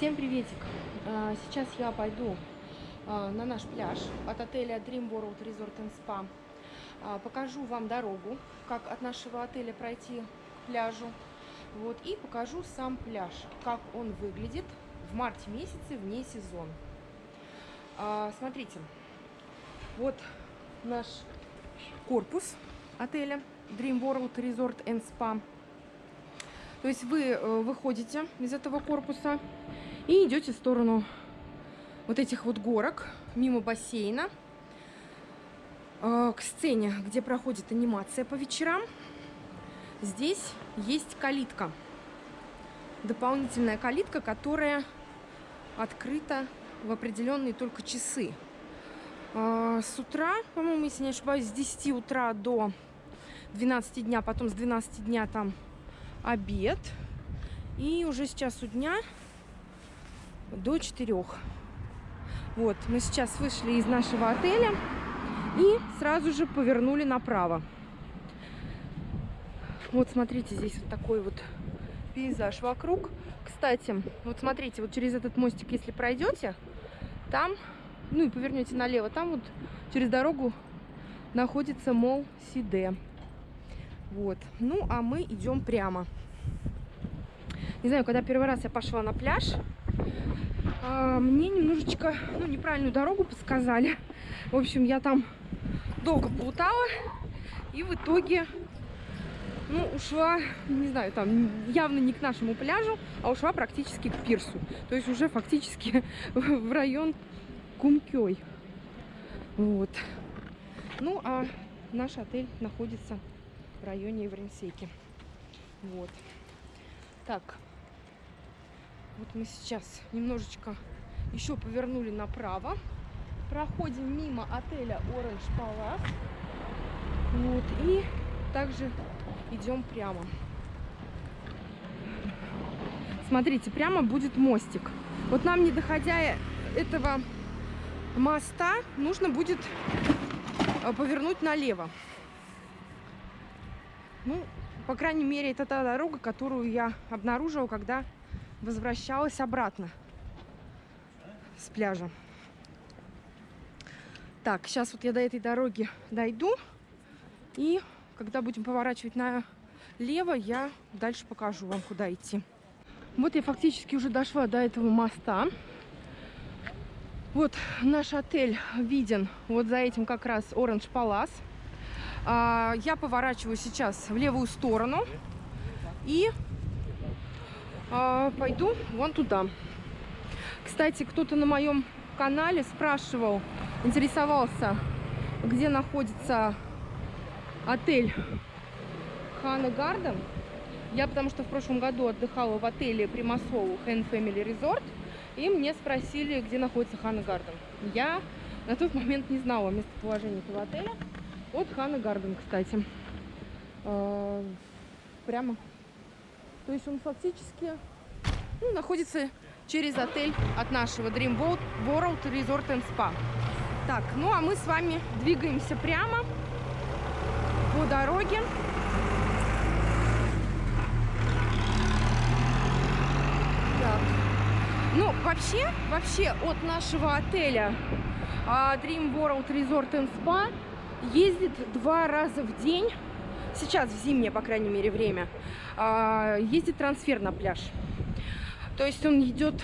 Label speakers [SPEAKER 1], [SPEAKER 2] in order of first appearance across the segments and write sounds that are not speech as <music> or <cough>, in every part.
[SPEAKER 1] Всем приветик! А, Сейчас я пойду а, на наш пляж от отеля Dream World Resort and Spa. А, Покажу вам дорогу, как от нашего отеля пройти к пляжу. Вот, и покажу сам пляж, как он выглядит в марте месяце вне сезон. Смотрите, вот наш корпус отеля Dream World Resort and Spa. То есть вы э, выходите из этого корпуса и идете в сторону вот этих вот горок, мимо бассейна, э, к сцене, где проходит анимация по вечерам. Здесь есть калитка, дополнительная калитка, которая открыта в определенные только часы. Э, С утра, по-моему, если не ошибаюсь, с 10 утра до 12 дня, потом с 12 дня там обед. И уже с часу дня до 4. Вот, мы сейчас вышли из нашего отеля и сразу же повернули направо. Вот смотрите, здесь вот такой вот пейзаж вокруг. Кстати, вот смотрите, вот через этот мостик, если пройдете, там, ну и повернете налево, там вот через дорогу находится мол Сиде. Вот. Ну, а мы идем прямо. Не знаю, когда первый раз я пошла на пляж, мне немножечко, ну, неправильную дорогу подсказали. В общем, я там долго плутала и в итоге, ну, ушла, не знаю, там явно не к нашему пляжу, а ушла практически к пирсу. То есть уже фактически <laughs> в район Кумкёй. Вот. Ну, а наш отель находится в районе Евренсейки. Вот. Так. Вот мы сейчас немножечко еще повернули направо. Проходим мимо отеля Orange Palace. Вот. И также идем прямо. Смотрите, прямо будет мостик. Вот нам, не доходя этого моста, нужно будет э, повернуть налево. Ну, по крайней мере, это та дорога, которую я обнаружила, когда возвращалась обратно с пляжа. Так, сейчас вот я до этой дороги дойду. И когда будем поворачивать налево, я дальше покажу вам, куда идти. Вот я фактически уже дошла до этого моста. Вот наш отель виден вот за этим как раз Orange Palace. А, я поворачиваю сейчас в левую сторону и пойду вон туда. Кстати, кто-то на моем канале спрашивал, интересовался, где находится отель Хана Гарден. Я потому что в прошлом году отдыхала в отеле Примасол Hand Family Resort. И мне спросили, где находится Хана Гарден. Я на тот момент не знала местоположение этого отеля. Вот Хана Гарден, кстати. Э, прямо. То есть он фактически ну, находится через отель от нашего Dream World Resort and Spa. Так, ну а мы с вами двигаемся прямо по дороге. Так. Ну, вообще, вообще от нашего отеля Dream World Resort and Spa ездит два раза в день, сейчас в зимнее, по крайней мере, время, ездит трансфер на пляж. То есть он идет,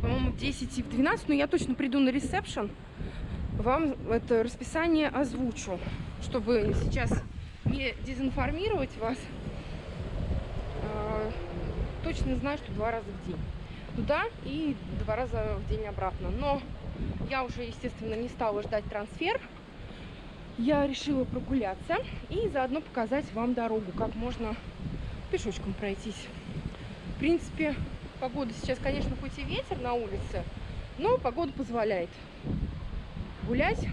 [SPEAKER 1] по-моему, в 10 и в 12, но я точно приду на ресепшн, вам это расписание озвучу, чтобы сейчас не дезинформировать вас. Точно знаю, что два раза в день туда и два раза в день обратно. Но я уже, естественно, не стала ждать трансфер. Я решила прогуляться и заодно показать вам дорогу, как можно пешочком пройтись. В принципе, погода сейчас, конечно, хоть и ветер на улице, но погода позволяет гулять.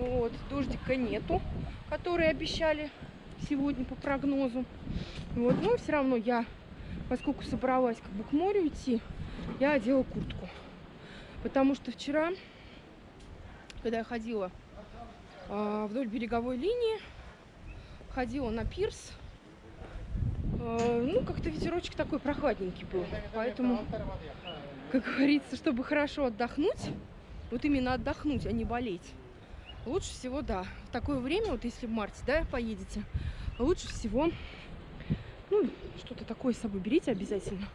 [SPEAKER 1] Вот, дождика нету, который обещали сегодня по прогнозу. Вот, но все равно я, поскольку собралась как бы к морю идти, я одела куртку. Потому что вчера, когда я ходила вдоль береговой линии, ходила на пирс, Э, ну, как-то ветерочек такой прохладненький был. Поэтому, как говорится, чтобы хорошо отдохнуть, вот именно отдохнуть, а не болеть, лучше всего, да, в такое время, вот если в марте, да, поедете, лучше всего, ну, что-то такое с собой берите обязательно.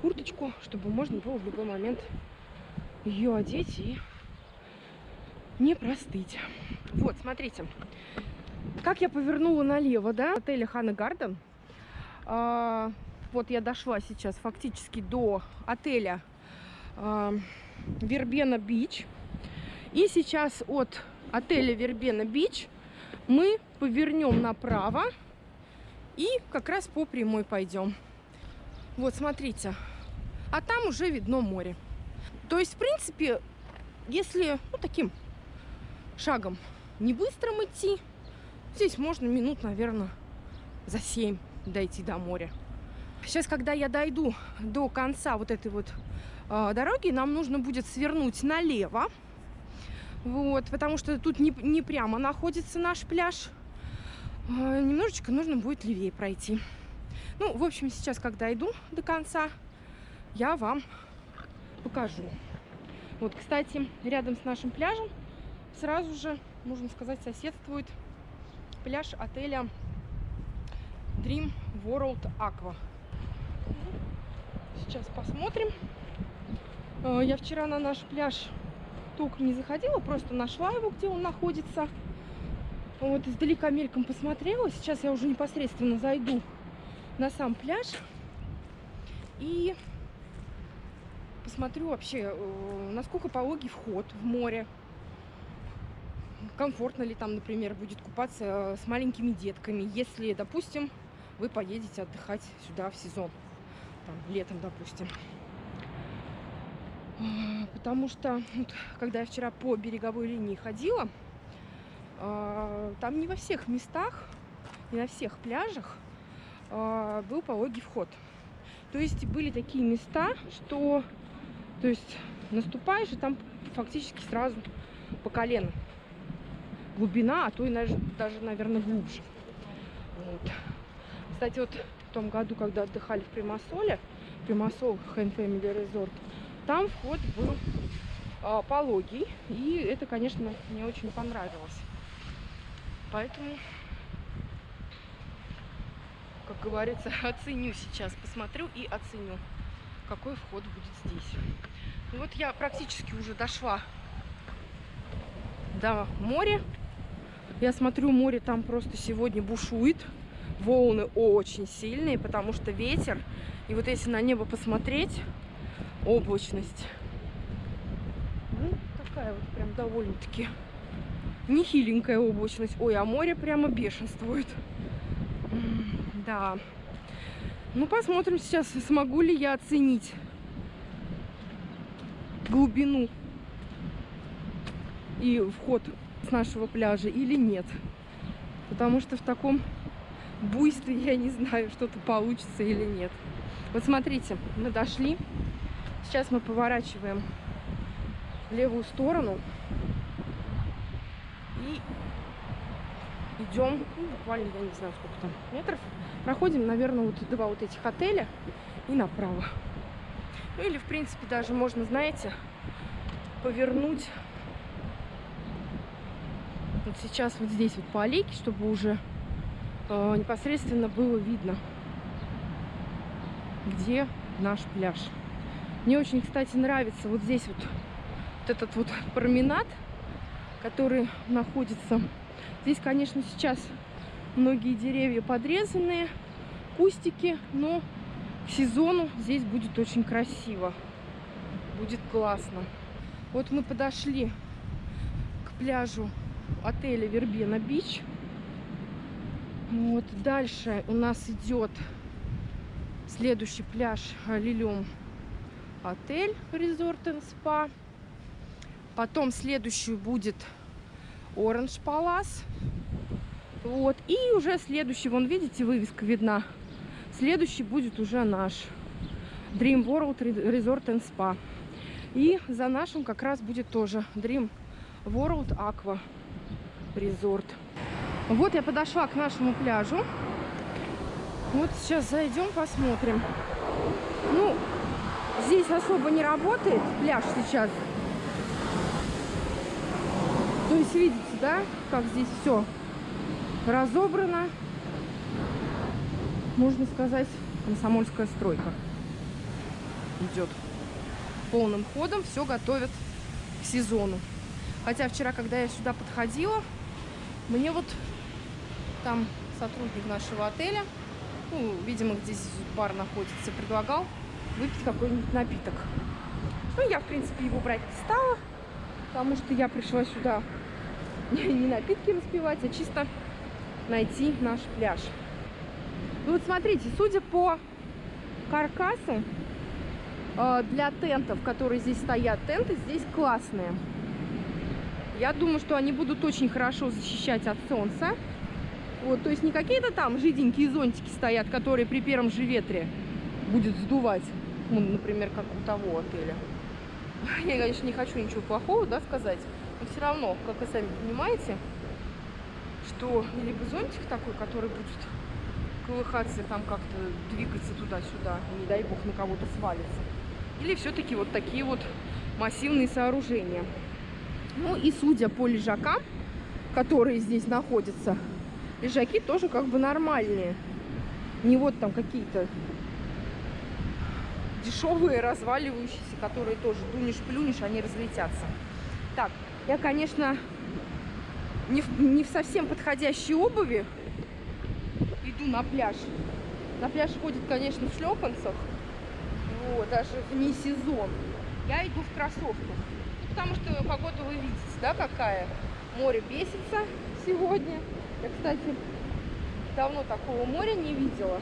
[SPEAKER 1] Курточку, чтобы можно было в любой момент ее одеть и не простыть. Вот, смотрите, как я повернула налево, да, отеля Хана Гарден. А, вот я дошла сейчас фактически до отеля а, Вербена Бич. И сейчас от отеля Вербена Бич мы повернем направо и как раз по прямой пойдем. Вот, смотрите. А там уже видно море. То есть, в принципе, если ну, таким шагом не быстрым идти, здесь можно минут, наверное, за 7 дойти до моря. Сейчас, когда я дойду до конца вот этой вот э, дороги, нам нужно будет свернуть налево. Вот, потому что тут не, не прямо находится наш пляж. Э, немножечко нужно будет левее пройти. Ну, в общем, сейчас, когда иду до конца, я вам покажу. Вот, кстати, рядом с нашим пляжем сразу же, можно сказать, соседствует пляж отеля Dream World Aqua. Сейчас посмотрим. Э, я вчера на наш пляж только не заходила, просто нашла его, где он находится. Вот издалека мельком посмотрела. Сейчас я уже непосредственно зайду на сам пляж и посмотрю вообще, э, насколько пологий вход в море. Комфортно ли там, например, будет купаться э, с маленькими детками, если, допустим, вы поедете отдыхать сюда в сезон, там, летом, допустим. А, потому что, вот, когда я вчера по береговой линии ходила, а, там не во всех местах, не на всех пляжах а, был пологий вход. То есть были такие места, что то есть наступаешь, и там фактически сразу по колено глубина, а то и даже, наверное, глубже. Вот. Кстати, вот в том году, когда отдыхали в Примасоле, Примасол Hand Family Resort, там вход был а, пологий, и это, конечно, мне очень понравилось. Поэтому, как говорится, <laughs> оценю сейчас, посмотрю и оценю, какой вход будет здесь. Ну вот я практически уже дошла до моря. Я смотрю, море там просто сегодня бушует волны очень сильные, потому что ветер. И вот если на небо посмотреть, облачность. Ну, такая вот прям довольно-таки нехиленькая облачность. Ой, а море прямо бешенствует. Да. Ну, посмотрим сейчас, смогу ли я оценить глубину и вход с нашего пляжа или нет. Потому что в таком буйстве, я не знаю, что-то получится или нет. Вот смотрите, мы дошли. Сейчас мы поворачиваем в левую сторону. И идем, ну, буквально, я не знаю, сколько там метров. Проходим, наверное, вот два вот этих отеля и направо. Ну или, в принципе, даже можно, знаете, повернуть вот сейчас вот здесь вот по аллейке, чтобы уже э, непосредственно было видно, где наш пляж. Мне очень, кстати, нравится вот здесь вот, вот этот вот променад, который находится. Здесь, конечно, сейчас многие деревья подрезанные, кустики, но к сезону здесь будет очень красиво. Будет классно. Вот мы подошли к пляжу отеля Вербена Бич. Вот дальше у нас идет следующий пляж Лилем отель Resort and Spa. Потом следующий будет Orange Palace. Вот. И уже следующий, вон видите, вывеска видна. Следующий будет уже наш Dream World Resort and Spa. И за нашим как раз будет тоже Dream World Aqua Resort. Вот я подошла к нашему пляжу. Вот сейчас зайдем, посмотрим. Ну, здесь особо не работает пляж сейчас. То есть, видите, да, как здесь все разобрано. Можно сказать, комсомольская стройка идет полным ходом. Все готовят к сезону. Хотя вчера, когда я сюда подходила, мне вот там сотрудник нашего отеля, ну, видимо, здесь бар находится, предлагал выпить какой-нибудь напиток. Ну, я, в принципе, его брать не стала, потому что я пришла сюда <laughs> не напитки распивать, а чисто найти наш пляж. Ну вот смотрите, судя по каркасу, э, для тентов, которые здесь стоят, тенты здесь классные. Я думаю, что они будут очень хорошо защищать от солнца. Вот, то есть не какие-то там жиденькие зонтики стоят, которые при первом же ветре будет сдувать. Ну, например, как у того отеля. <laughs> Я, конечно, не хочу ничего плохого, да, сказать. Но все равно, как вы сами понимаете, что либо зонтик такой, который будет колыхаться, там как-то двигаться туда-сюда, не дай бог на кого-то свалится. Или все-таки вот такие вот массивные сооружения. Ну и судя по лежакам, которые здесь находятся, лежаки тоже как бы нормальные. Не вот там какие-то дешевые, разваливающиеся, которые тоже дунешь-плюнешь, они разлетятся. Так, я, конечно, не в, не в совсем подходящей обуви иду на пляж. На пляж ходит, конечно, в шлепанцах, вот, даже вне сезон. Я иду в кроссовках, потому что погода вы видите, да, какая. Море бесится сегодня. Я, кстати, давно такого моря не видела.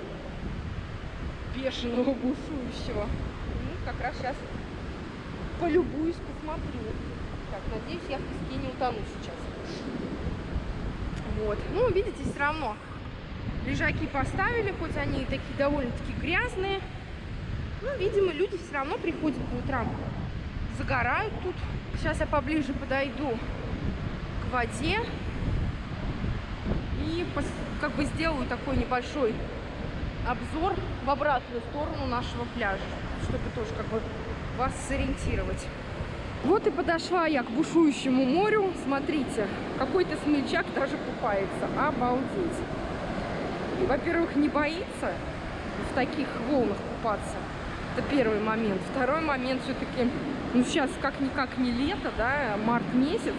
[SPEAKER 1] Бешеного, бушующего. Ну, как раз сейчас полюбуюсь, посмотрю. Так, надеюсь, я в песке не утону сейчас. Вот. Ну, видите, все равно лежаки поставили, хоть они такие довольно-таки грязные. Ну, видимо, люди все равно приходят по утрам, загорают тут. Сейчас я поближе подойду к воде и как бы сделаю такой небольшой обзор в обратную сторону нашего пляжа, чтобы тоже как бы вас сориентировать. Вот и подошла я к бушующему морю. Смотрите, какой-то смельчак даже купается. Обалдеть. Во-первых, не боится в таких волнах купаться. Это первый момент. Второй момент все-таки, ну сейчас как-никак не лето, да, март месяц,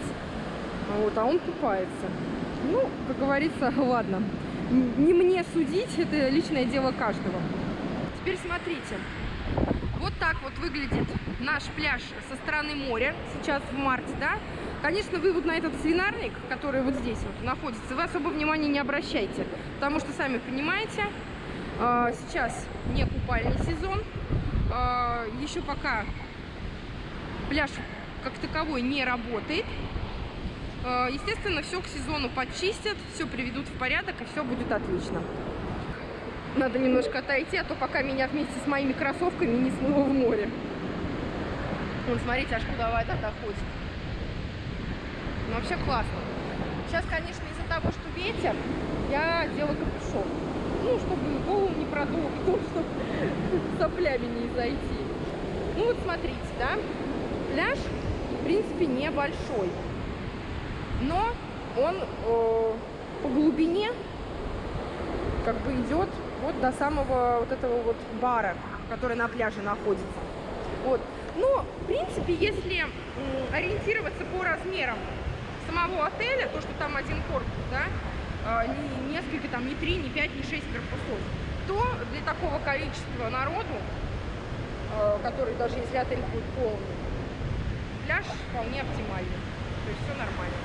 [SPEAKER 1] вот, а он купается. Ну, как говорится, <laughs> ладно. Не мне судить, это личное дело каждого. Теперь смотрите. Вот так вот выглядит наш пляж со стороны моря, сейчас в марте, да. Конечно, вы вот на этот свинарник, который вот здесь вот находится, вы особо внимания не обращайте, потому что, сами понимаете, а, сейчас не купальный сезон, а, еще пока пляж как таковой не работает. А, естественно, все к сезону почистят, все приведут в порядок и все будет отлично. Надо немножко отойти, а то пока меня вместе с моими кроссовками не смыло в море. Вон, смотрите, аж куда вода доходит. Ну, вообще классно. Сейчас, конечно, из-за того, что ветер, я делаю капюшон. Ну, чтобы голову не продуло, <laughs> потому что соплями не зайти. Ну, вот смотрите, да, пляж, в принципе, небольшой. Но он э, по глубине как бы идет вот до самого вот этого вот бара, который на пляже находится. Вот. Но, в принципе, если ориентироваться по размерам самого отеля, то, что там один корпус, да, а, не несколько, там, не три, не пять, не шесть корпусов, то для такого количества народу, а, который даже если отель будет полный, пляж вполне оптимальный. То есть все нормально.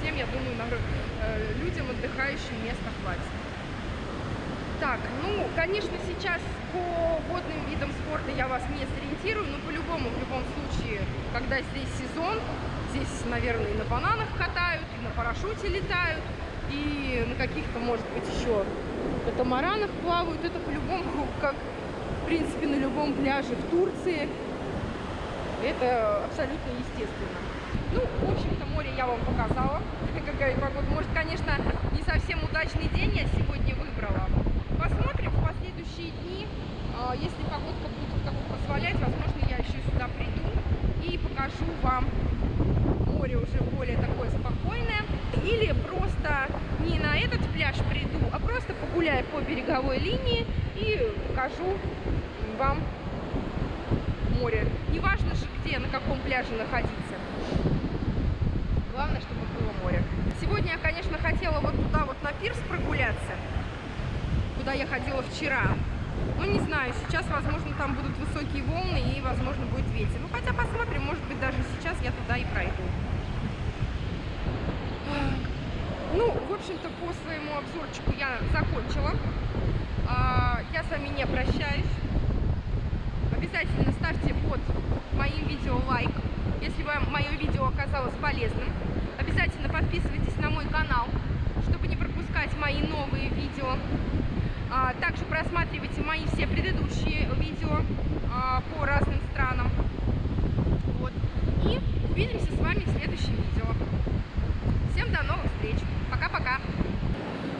[SPEAKER 1] Всем, я думаю, э, людям отдыхающим места хватит. Так, ну, конечно, сейчас по водным видам спорта я вас не сориентирую, но по-любому, в любом случае, когда здесь сезон, здесь, наверное, и на бананах катают, и на парашюте летают, и на каких-то, может быть, еще катамаранах плавают. Это по-любому, <laughs> как, в принципе, на любом пляже в Турции. Это абсолютно естественно. Ну, в общем-то, море я вам показала. <laughs> Какая погода. Может, конечно, не совсем удачный день я сегодня выбрала. Посмотрим, посмотрим следующие дни, а, если погодка будет бы позволять, возможно, я еще сюда приду и покажу вам море уже более такое спокойное. Или просто не на этот пляж приду, а просто погуляю по береговой линии и покажу вам море. Неважно же где, на каком пляже находиться. Главное, чтобы было море. Сегодня я, конечно, хотела вот туда вот на пирс прогуляться, куда я ходила вчера. Ну, не знаю, сейчас, возможно, там будут высокие волны и, возможно, будет ветер. Ну, хотя посмотрим, может быть, даже сейчас я туда и пройду. Ну, в общем-то, по своему обзорчику я закончила. А, я с вами не прощаюсь. Обязательно ставьте под моим видео лайк, если вам мое видео оказалось полезным. Обязательно подписывайтесь на мой канал, чтобы не пропускать мои новые видео. А, также просматривайте мои все предыдущие видео а, по разным странам. Вот. И увидимся с вами в следующем видео. Всем до новых встреч. Пока-пока.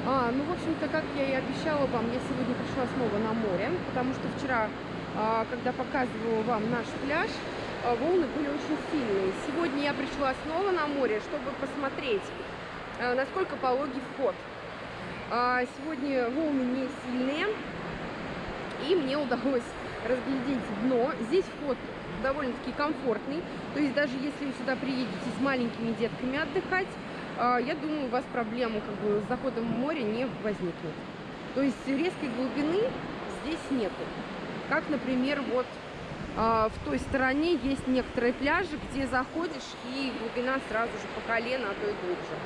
[SPEAKER 1] А, ну, в общем-то, как я и обещала вам, я сегодня пришла снова на море, потому что вчера, а, когда показывала вам наш пляж, а, волны были очень сильные. Сегодня я пришла снова на море, чтобы посмотреть, а, насколько пологий вход. Сегодня волны не сильные, и мне удалось разглядеть дно. Здесь вход довольно-таки комфортный, то есть даже если вы сюда приедете с маленькими детками отдыхать, я думаю, у вас проблем как бы, с заходом в море не возникнет. То есть резкой глубины здесь нету. Как, например, вот а, в той стороне есть некоторые пляжи, где заходишь и глубина сразу же по колено, а то и глубже.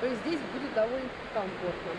[SPEAKER 1] То есть здесь будет довольно комфортно.